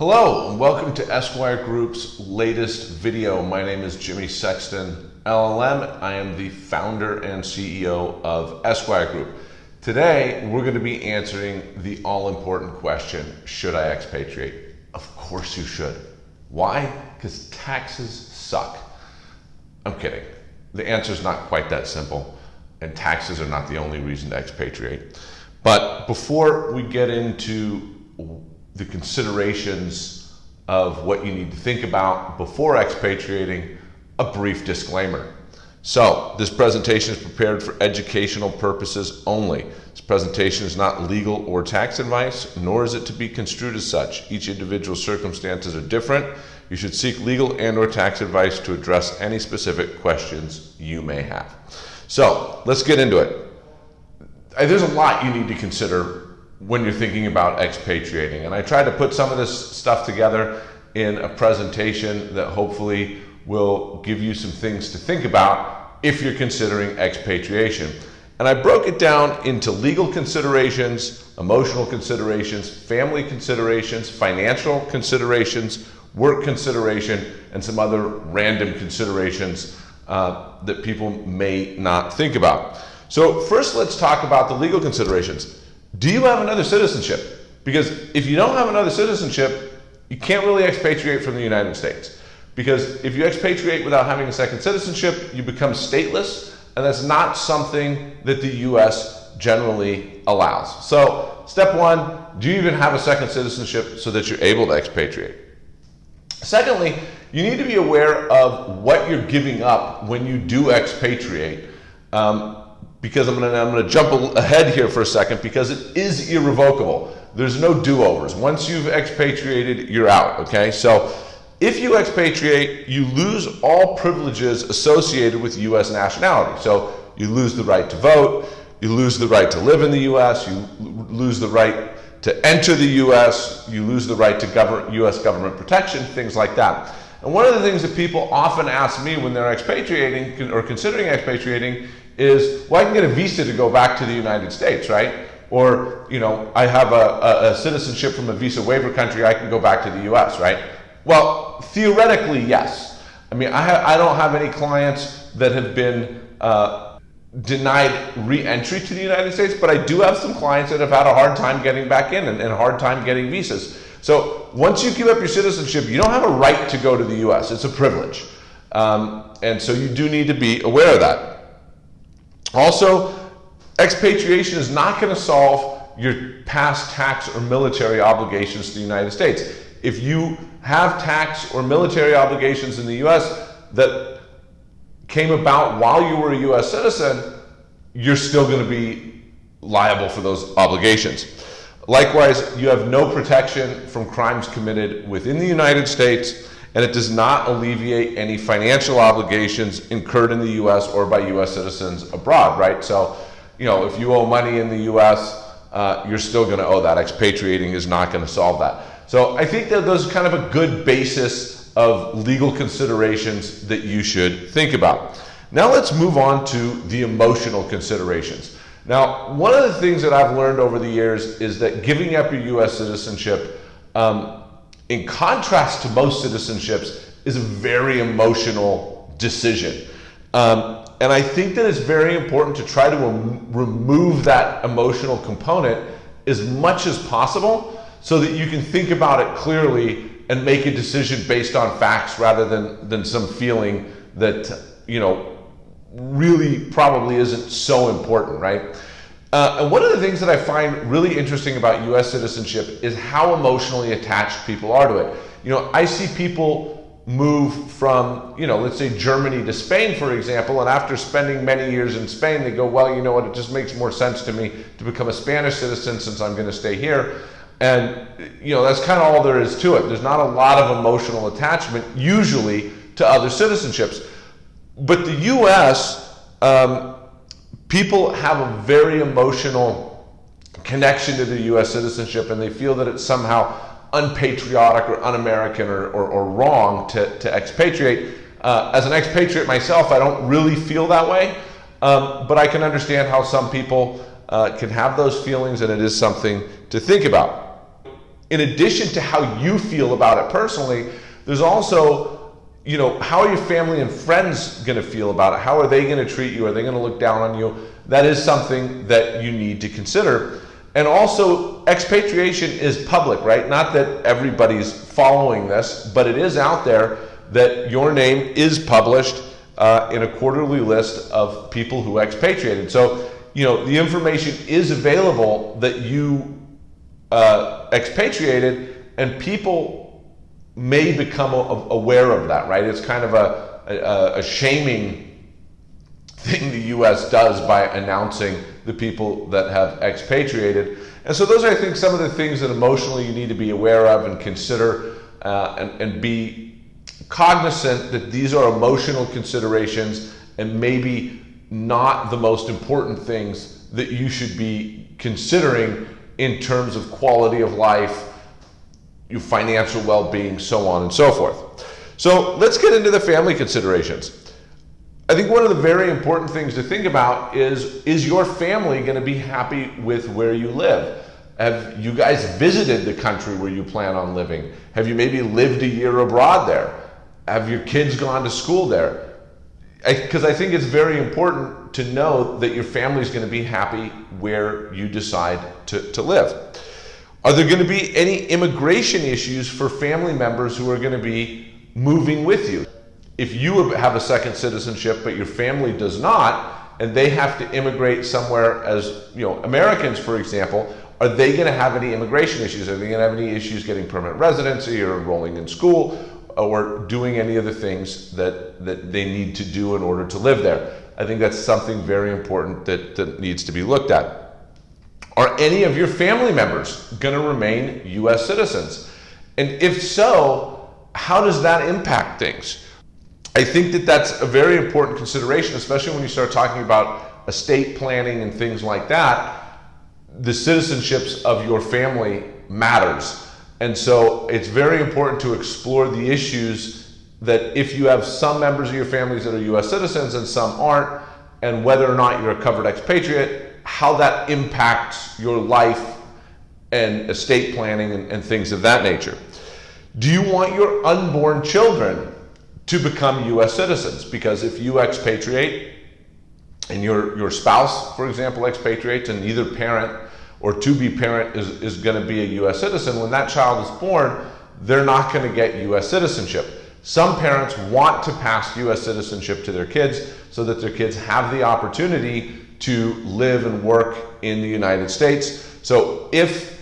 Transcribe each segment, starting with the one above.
Hello and welcome to Esquire Group's latest video. My name is Jimmy Sexton, LLM. I am the founder and CEO of Esquire Group. Today, we're going to be answering the all-important question, should I expatriate? Of course you should. Why? Because taxes suck. I'm kidding. The answer is not quite that simple, and taxes are not the only reason to expatriate. But before we get into the considerations of what you need to think about before expatriating, a brief disclaimer. So, this presentation is prepared for educational purposes only. This presentation is not legal or tax advice, nor is it to be construed as such. Each individual circumstances are different. You should seek legal and or tax advice to address any specific questions you may have. So, let's get into it. There's a lot you need to consider when you're thinking about expatriating. And I tried to put some of this stuff together in a presentation that hopefully will give you some things to think about if you're considering expatriation. And I broke it down into legal considerations, emotional considerations, family considerations, financial considerations, work consideration, and some other random considerations uh, that people may not think about. So first let's talk about the legal considerations. Do you have another citizenship? Because if you don't have another citizenship, you can't really expatriate from the United States. Because if you expatriate without having a second citizenship, you become stateless, and that's not something that the US generally allows. So, step one do you even have a second citizenship so that you're able to expatriate? Secondly, you need to be aware of what you're giving up when you do expatriate. Um, because I'm going to I'm going to jump ahead here for a second because it is irrevocable. There's no do-overs. Once you've expatriated, you're out, okay? So if you expatriate, you lose all privileges associated with US nationality. So you lose the right to vote, you lose the right to live in the US, you lose the right to enter the US, you lose the right to govern, US government protection, things like that. And one of the things that people often ask me when they're expatriating or considering expatriating is, well, I can get a visa to go back to the United States, right? Or, you know, I have a, a, a citizenship from a visa waiver country, I can go back to the US, right? Well, theoretically, yes. I mean, I, I don't have any clients that have been uh, denied re-entry to the United States, but I do have some clients that have had a hard time getting back in and, and a hard time getting visas. So once you give up your citizenship, you don't have a right to go to the US. It's a privilege. Um, and so you do need to be aware of that. Also, expatriation is not going to solve your past tax or military obligations to the United States. If you have tax or military obligations in the US that came about while you were a US citizen, you're still going to be liable for those obligations. Likewise, you have no protection from crimes committed within the United States and it does not alleviate any financial obligations incurred in the US or by US citizens abroad, right? So, you know, if you owe money in the US, uh, you're still going to owe that. Expatriating is not going to solve that. So I think that those are kind of a good basis of legal considerations that you should think about. Now let's move on to the emotional considerations. Now, one of the things that I've learned over the years is that giving up your US citizenship um, in contrast to most citizenships, is a very emotional decision. Um, and I think that it's very important to try to rem remove that emotional component as much as possible so that you can think about it clearly and make a decision based on facts rather than, than some feeling that, you know, really probably isn't so important, right? Uh, and one of the things that I find really interesting about US citizenship is how emotionally attached people are to it. You know, I see people move from, you know, let's say Germany to Spain, for example, and after spending many years in Spain, they go, well, you know what, it just makes more sense to me to become a Spanish citizen since I'm going to stay here. And, you know, that's kind of all there is to it. There's not a lot of emotional attachment, usually, to other citizenships. But the US, um, people have a very emotional connection to the US citizenship and they feel that it's somehow unpatriotic or un-American or, or, or, wrong to, to expatriate. Uh, as an expatriate myself, I don't really feel that way, um, but I can understand how some people uh, can have those feelings and it is something to think about. in addition to how you feel about it personally, there's also, you know, how are your family and friends going to feel about it? How are they going to treat you? Are they going to look down on you? That is something that you need to consider. And also, expatriation is public, right? Not that everybody's following this, but it is out there that your name is published uh, in a quarterly list of people who expatriated. So, you know, the information is available that you uh, expatriated, and people may become aware of that, right? It's kind of a, a, a shaming thing the U.S. does by announcing the people that have expatriated. And so those are, I think, some of the things that emotionally you need to be aware of and consider uh, and, and be cognizant that these are emotional considerations and maybe not the most important things that you should be considering in terms of quality of life, your financial well-being, so on and so forth. So let's get into the family considerations. I think one of the very important things to think about is, is your family going to be happy with where you live? Have you guys visited the country where you plan on living? Have you maybe lived a year abroad there? Have your kids gone to school there? Because I, I think it's very important to know that your family is going to be happy where you decide to, to live. Are there going to be any immigration issues for family members who are going to be moving with you? if you have a second citizenship but your family does not, and they have to immigrate somewhere as you know Americans, for example, are they going to have any immigration issues? Are they going to have any issues getting permanent residency or enrolling in school or doing any of the things that, that they need to do in order to live there? I think that's something very important that, that needs to be looked at. Are any of your family members going to remain U.S. citizens? And if so, how does that impact things? I think that that's a very important consideration, especially when you start talking about estate planning and things like that. The citizenships of your family matters. And so it's very important to explore the issues that if you have some members of your families that are US citizens and some aren't, and whether or not you're a covered expatriate, how that impacts your life and estate planning and, and things of that nature. Do you want your unborn children to become U.S. citizens. Because if you expatriate and your, your spouse, for example, expatriates and either parent or to-be parent is, is going to be a U.S. citizen, when that child is born, they're not going to get U.S. citizenship. Some parents want to pass U.S. citizenship to their kids so that their kids have the opportunity to live and work in the United States. So if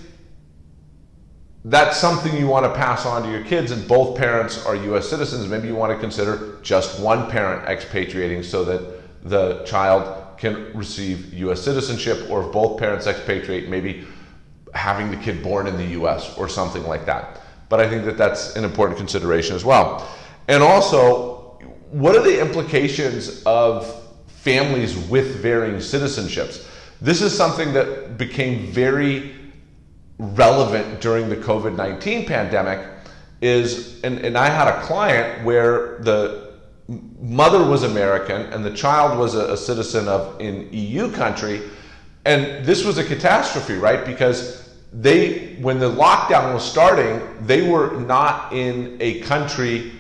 that's something you want to pass on to your kids and both parents are US citizens, maybe you want to consider just one parent expatriating so that the child can receive US citizenship or if both parents expatriate, maybe having the kid born in the US or something like that. But I think that that's an important consideration as well. And also, what are the implications of families with varying citizenships? This is something that became very relevant during the COVID 19 pandemic is, and, and I had a client where the mother was American and the child was a, a citizen of an EU country. And this was a catastrophe, right? Because they, when the lockdown was starting, they were not in a country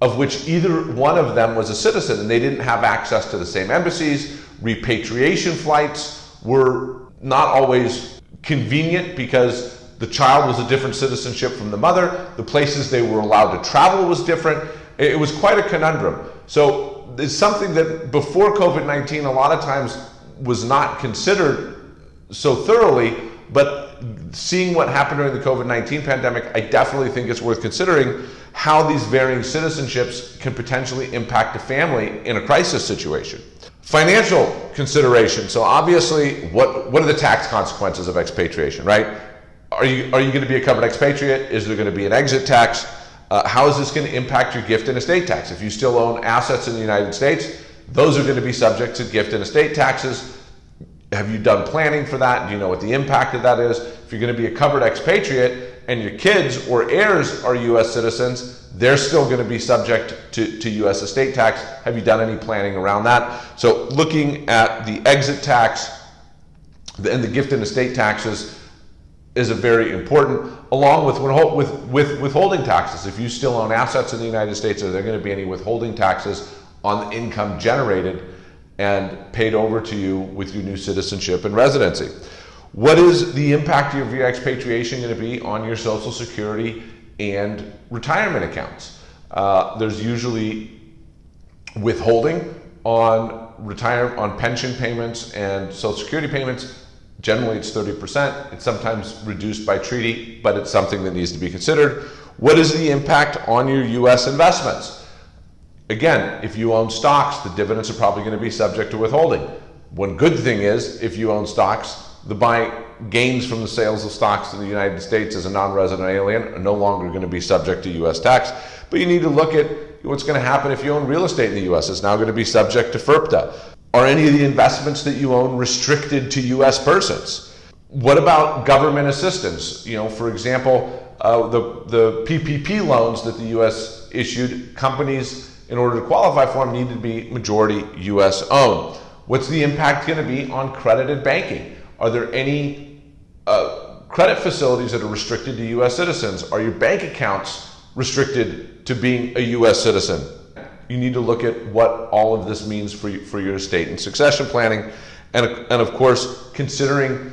of which either one of them was a citizen and they didn't have access to the same embassies. Repatriation flights were not always convenient because the child was a different citizenship from the mother. The places they were allowed to travel was different. It was quite a conundrum. So it's something that before COVID-19 a lot of times was not considered so thoroughly, but seeing what happened during the COVID-19 pandemic, I definitely think it's worth considering how these varying citizenships can potentially impact a family in a crisis situation. Financial consideration. So obviously, what, what are the tax consequences of expatriation, right? Are you, are you going to be a covered expatriate? Is there going to be an exit tax? Uh, how is this going to impact your gift and estate tax? If you still own assets in the United States, those are going to be subject to gift and estate taxes. Have you done planning for that? Do you know what the impact of that is? If you're going to be a covered expatriate and your kids or heirs are U.S. citizens, they're still going to be subject to, to U.S. estate tax. Have you done any planning around that? So looking at the exit tax and the gift and estate taxes, is a very important, along with, with, with withholding taxes. If you still own assets in the United States, are there going to be any withholding taxes on the income generated and paid over to you with your new citizenship and residency? What is the impact of your expatriation going to be on your Social Security and retirement accounts? Uh, there's usually withholding on retire on pension payments and Social Security payments Generally, it's 30%. It's sometimes reduced by treaty, but it's something that needs to be considered. What is the impact on your U.S. investments? Again, if you own stocks, the dividends are probably going to be subject to withholding. One good thing is, if you own stocks, the buy gains from the sales of stocks in the United States as a non-resident alien are no longer going to be subject to U.S. tax. But you need to look at what's going to happen if you own real estate in the U.S. It's now going to be subject to FIRPTA. Are any of the investments that you own restricted to U.S. persons? What about government assistance? You know, for example, uh, the, the PPP loans that the U.S. issued, companies, in order to qualify for them, needed to be majority U.S. owned. What's the impact going to be on credited banking? Are there any uh, credit facilities that are restricted to U.S. citizens? Are your bank accounts restricted to being a U.S. citizen? you need to look at what all of this means for, for your estate and succession planning. And, and of course, considering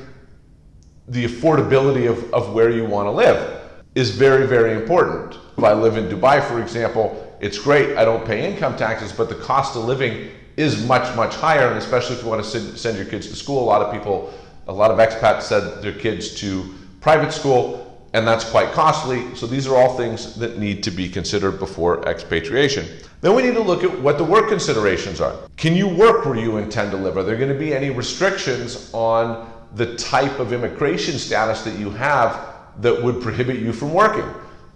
the affordability of, of where you want to live is very, very important. If I live in Dubai, for example, it's great. I don't pay income taxes, but the cost of living is much, much higher. And especially if you want to send, your kids to school, a lot of people, a lot of expats send their kids to private school and that's quite costly. So these are all things that need to be considered before expatriation. Then we need to look at what the work considerations are. Can you work where you intend to live? Are there going to be any restrictions on the type of immigration status that you have that would prohibit you from working?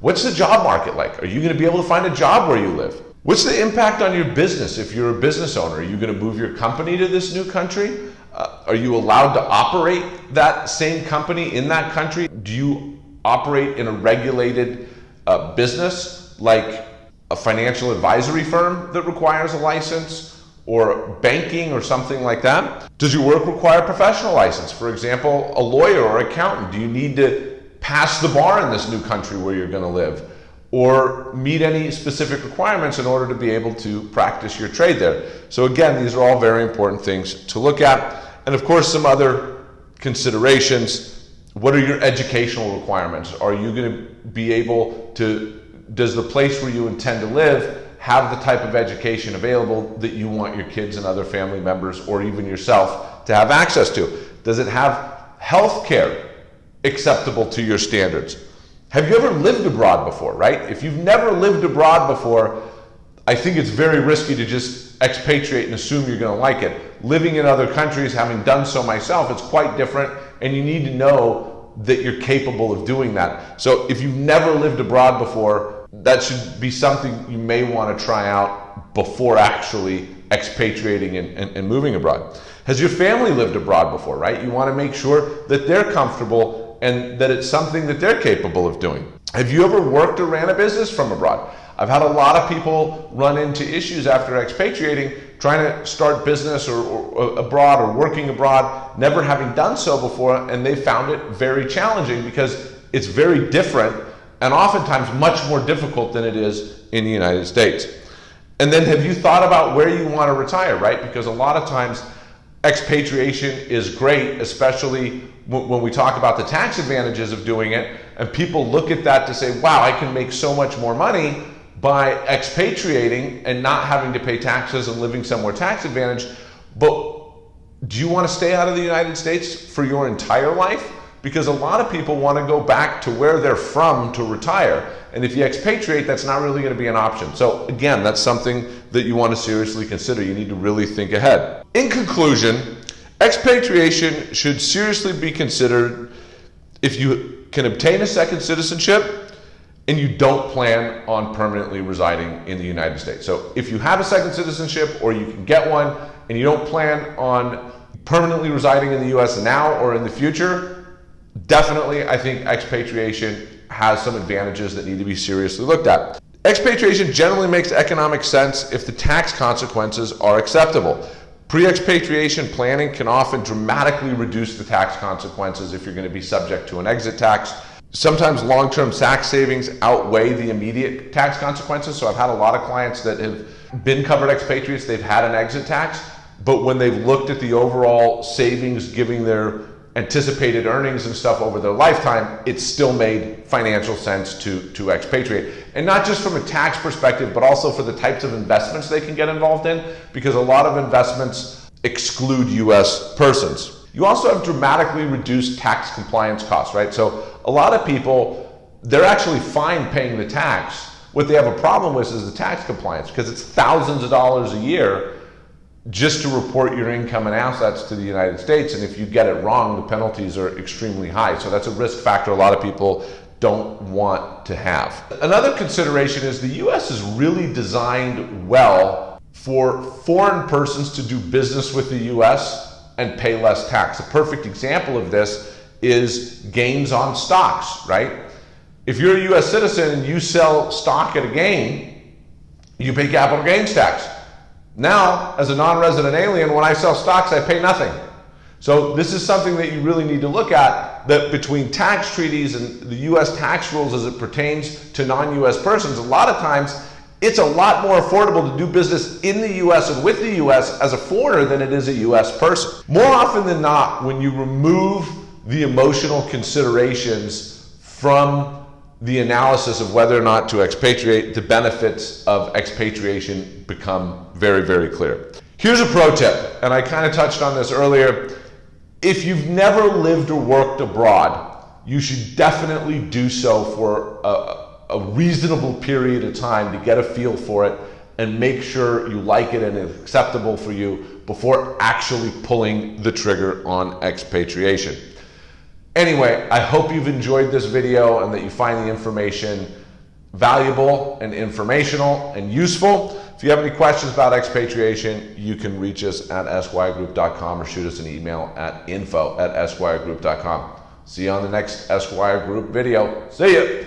What's the job market like? Are you going to be able to find a job where you live? What's the impact on your business if you're a business owner? Are you going to move your company to this new country? Uh, are you allowed to operate that same company in that country? Do you operate in a regulated uh, business like a financial advisory firm that requires a license or banking or something like that? Does your work require a professional license? For example, a lawyer or accountant. Do you need to pass the bar in this new country where you're going to live? Or meet any specific requirements in order to be able to practice your trade there. So again, these are all very important things to look at. And of course, some other considerations what are your educational requirements? Are you going to be able to, does the place where you intend to live have the type of education available that you want your kids and other family members or even yourself to have access to? Does it have health care acceptable to your standards? Have you ever lived abroad before, right? If you've never lived abroad before, I think it's very risky to just expatriate and assume you're going to like it. Living in other countries, having done so myself, it's quite different and you need to know that you're capable of doing that. So if you've never lived abroad before, that should be something you may want to try out before actually expatriating and, and, and moving abroad. Has your family lived abroad before, right? You want to make sure that they're comfortable and that it's something that they're capable of doing. Have you ever worked or ran a business from abroad? I've had a lot of people run into issues after expatriating, trying to start business or, or, abroad or working abroad, never having done so before, and they found it very challenging because it's very different and oftentimes much more difficult than it is in the United States. And then have you thought about where you want to retire, right? Because a lot of times expatriation is great, especially when we talk about the tax advantages of doing it, and people look at that to say, wow, I can make so much more money by expatriating and not having to pay taxes and living somewhere tax advantaged. But do you want to stay out of the United States for your entire life? Because a lot of people want to go back to where they're from to retire. And if you expatriate, that's not really going to be an option. So again, that's something that you want to seriously consider. You need to really think ahead. In conclusion, expatriation should seriously be considered if you can obtain a second citizenship and you don't plan on permanently residing in the United States. So if you have a second citizenship or you can get one and you don't plan on permanently residing in the US now or in the future, definitely I think expatriation has some advantages that need to be seriously looked at. Expatriation generally makes economic sense if the tax consequences are acceptable. Pre expatriation planning can often dramatically reduce the tax consequences if you're going to be subject to an exit tax. Sometimes long term tax savings outweigh the immediate tax consequences. So I've had a lot of clients that have been covered expatriates, they've had an exit tax, but when they've looked at the overall savings giving their anticipated earnings and stuff over their lifetime, it's still made financial sense to, to expatriate. And not just from a tax perspective, but also for the types of investments they can get involved in, because a lot of investments exclude US persons. You also have dramatically reduced tax compliance costs, right? So a lot of people, they're actually fine paying the tax. What they have a problem with is the tax compliance because it's thousands of dollars a year just to report your income and assets to the United States. And if you get it wrong, the penalties are extremely high. So that's a risk factor a lot of people don't want to have. Another consideration is the US is really designed well for foreign persons to do business with the US and pay less tax. A perfect example of this is gains on stocks, right? If you're a US citizen and you sell stock at a gain, you pay capital gains tax. Now, as a non-resident alien, when I sell stocks, I pay nothing. So this is something that you really need to look at, that between tax treaties and the US tax rules as it pertains to non-US persons, a lot of times it's a lot more affordable to do business in the US and with the US as a foreigner than it is a US person. More often than not, when you remove the emotional considerations from the analysis of whether or not to expatriate, the benefits of expatriation become very, very clear. Here's a pro tip, and I kind of touched on this earlier. If you've never lived or worked abroad, you should definitely do so for a, a reasonable period of time to get a feel for it and make sure you like it and it's acceptable for you before actually pulling the trigger on expatriation. Anyway, I hope you've enjoyed this video and that you find the information valuable and informational and useful. If you have any questions about expatriation, you can reach us at esquiregroup.com or shoot us an email at info at esquiregroup.com. See you on the next Esquire Group video. See ya!